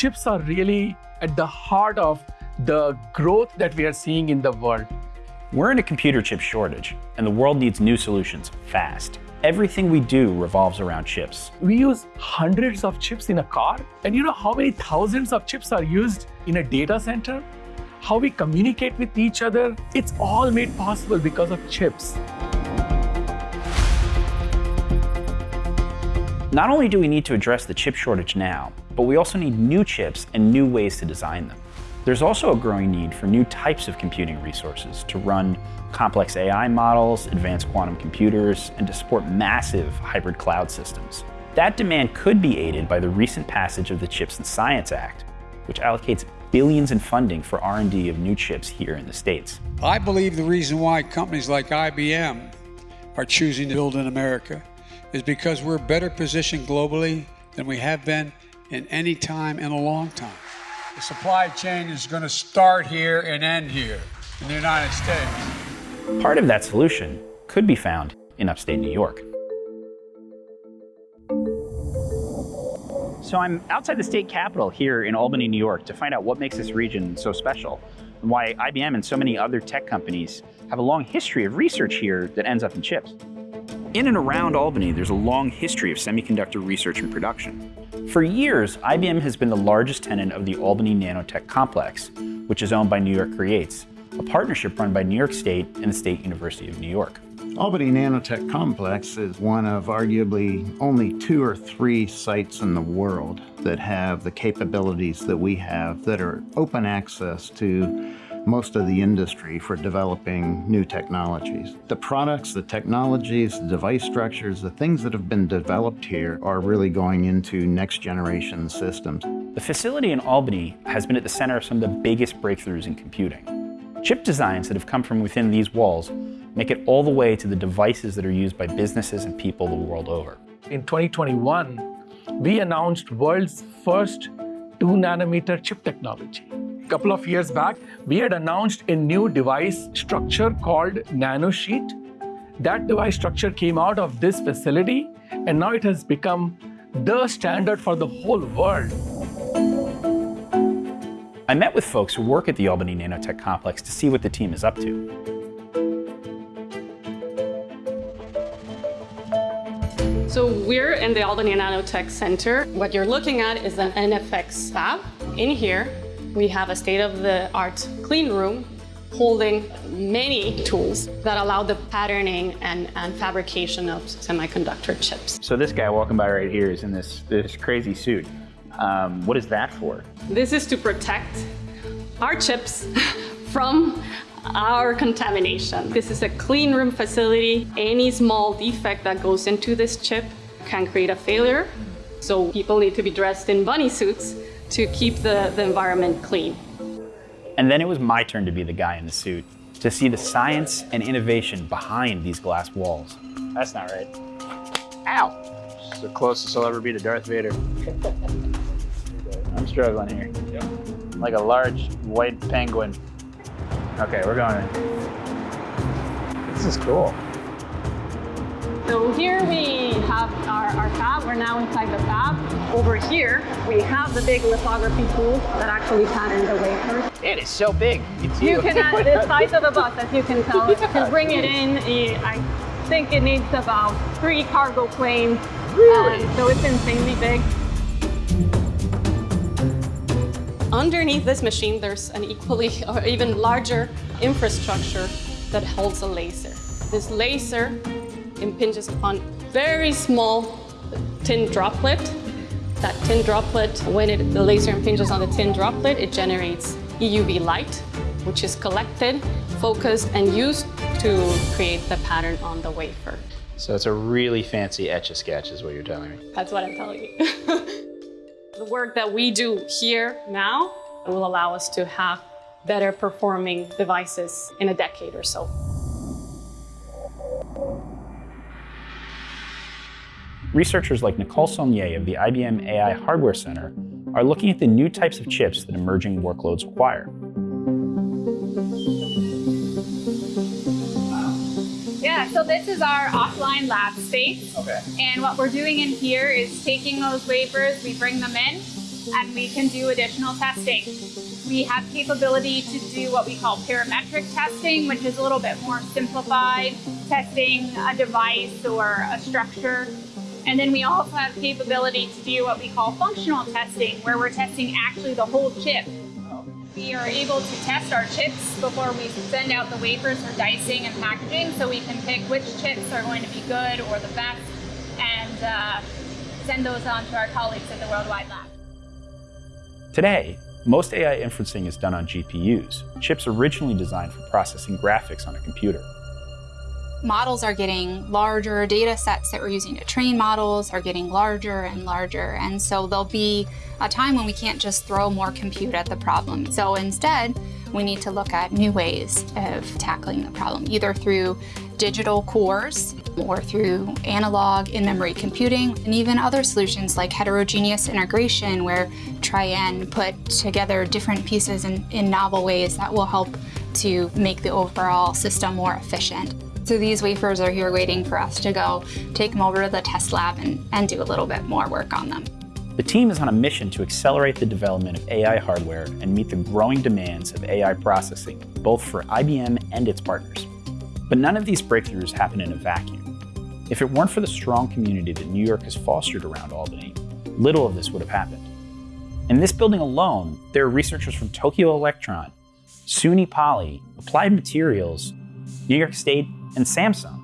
chips are really at the heart of the growth that we are seeing in the world. We're in a computer chip shortage, and the world needs new solutions fast. Everything we do revolves around chips. We use hundreds of chips in a car, and you know how many thousands of chips are used in a data center? How we communicate with each other, it's all made possible because of chips. Not only do we need to address the chip shortage now, but we also need new chips and new ways to design them. There's also a growing need for new types of computing resources to run complex AI models, advanced quantum computers, and to support massive hybrid cloud systems. That demand could be aided by the recent passage of the CHIPS and Science Act, which allocates billions in funding for R&D of new chips here in the States. I believe the reason why companies like IBM are choosing to build in America is because we're better positioned globally than we have been in any time in a long time. The supply chain is going to start here and end here in the United States. Part of that solution could be found in upstate New York. So I'm outside the state capitol here in Albany, New York to find out what makes this region so special and why IBM and so many other tech companies have a long history of research here that ends up in chips. In and around Albany, there's a long history of semiconductor research and production. For years, IBM has been the largest tenant of the Albany Nanotech Complex, which is owned by New York Creates, a partnership run by New York State and the State University of New York. Albany Nanotech Complex is one of arguably only two or three sites in the world that have the capabilities that we have that are open access to most of the industry for developing new technologies. The products, the technologies, the device structures, the things that have been developed here are really going into next generation systems. The facility in Albany has been at the center of some of the biggest breakthroughs in computing. Chip designs that have come from within these walls make it all the way to the devices that are used by businesses and people the world over. In 2021, we announced world's first 2 nanometer chip technology couple of years back, we had announced a new device structure called nanosheet. That device structure came out of this facility, and now it has become the standard for the whole world. I met with folks who work at the Albany Nanotech Complex to see what the team is up to. So we're in the Albany Nanotech Center. What you're looking at is an NFX fab. In here, we have a state-of-the-art clean room holding many tools that allow the patterning and, and fabrication of semiconductor chips. So this guy walking by right here is in this, this crazy suit. Um, what is that for? This is to protect our chips from our contamination. This is a clean room facility. Any small defect that goes into this chip can create a failure. So people need to be dressed in bunny suits to keep the, the environment clean. And then it was my turn to be the guy in the suit, to see the science and innovation behind these glass walls. That's not right. Ow! It's the closest I'll ever be to Darth Vader. I'm struggling here. Yep. Like a large white penguin. Okay, we're going in. This is cool. So here we have our, our fab. We're now inside the fab. Over here, we have the big lithography tool that actually pattern the wafer. It is so big. It's you. You can add the size of the bus, as you can tell. To bring it in, I think it needs about three cargo planes. Really? Uh, so it's insanely big. Underneath this machine, there's an equally or even larger infrastructure that holds a laser. This laser impinges upon very small tin droplet. That tin droplet, when it, the laser impinges on the tin droplet, it generates EUV light, which is collected, focused, and used to create the pattern on the wafer. So it's a really fancy etch-a-sketch is what you're telling me. That's what I'm telling you. the work that we do here now will allow us to have better performing devices in a decade or so. Researchers like Nicole Saulnier of the IBM AI Hardware Center are looking at the new types of chips that emerging workloads require. Yeah, so this is our offline lab space. Okay. And what we're doing in here is taking those wafers, we bring them in, and we can do additional testing. We have capability to do what we call parametric testing, which is a little bit more simplified, testing a device or a structure. And then we also have capability to do what we call functional testing, where we're testing actually the whole chip. We are able to test our chips before we send out the wafers for dicing and packaging, so we can pick which chips are going to be good or the best, and uh, send those on to our colleagues at the Worldwide Lab. Today, most AI inferencing is done on GPUs, chips originally designed for processing graphics on a computer. Models are getting larger, data sets that we're using to train models are getting larger and larger, and so there'll be a time when we can't just throw more compute at the problem. So instead, we need to look at new ways of tackling the problem, either through digital cores or through analog in-memory computing, and even other solutions like heterogeneous integration, where try and put together different pieces in, in novel ways that will help to make the overall system more efficient. So these wafers are here waiting for us to go take them over to the test lab and, and do a little bit more work on them. The team is on a mission to accelerate the development of AI hardware and meet the growing demands of AI processing, both for IBM and its partners. But none of these breakthroughs happen in a vacuum. If it weren't for the strong community that New York has fostered around Albany, little of this would have happened. In this building alone, there are researchers from Tokyo Electron, SUNY Poly, Applied Materials, New York State, and Samsung,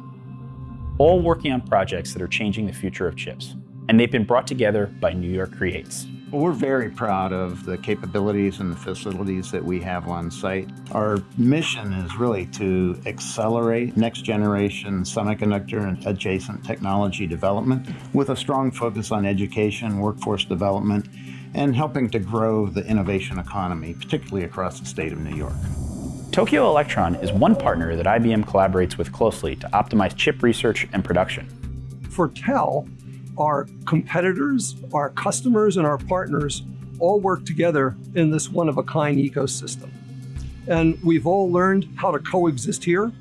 all working on projects that are changing the future of chips. And they've been brought together by New York Creates. We're very proud of the capabilities and the facilities that we have on site. Our mission is really to accelerate next generation semiconductor and adjacent technology development with a strong focus on education, workforce development, and helping to grow the innovation economy, particularly across the state of New York. Tokyo Electron is one partner that IBM collaborates with closely to optimize chip research and production. For TEL, our competitors, our customers, and our partners all work together in this one-of-a-kind ecosystem. And we've all learned how to coexist here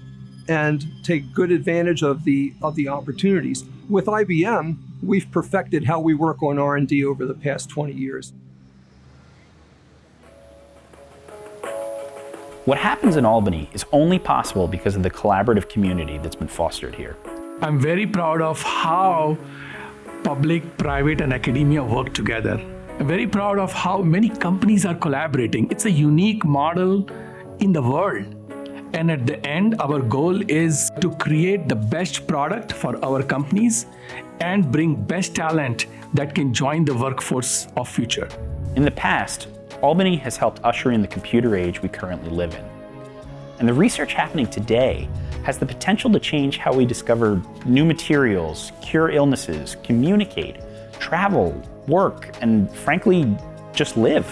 and take good advantage of the, of the opportunities. With IBM, we've perfected how we work on R&D over the past 20 years. What happens in Albany is only possible because of the collaborative community that's been fostered here. I'm very proud of how public, private, and academia work together. I'm very proud of how many companies are collaborating. It's a unique model in the world. And at the end, our goal is to create the best product for our companies and bring best talent that can join the workforce of future. In the past, Albany has helped usher in the computer age we currently live in. And the research happening today has the potential to change how we discover new materials, cure illnesses, communicate, travel, work, and frankly, just live.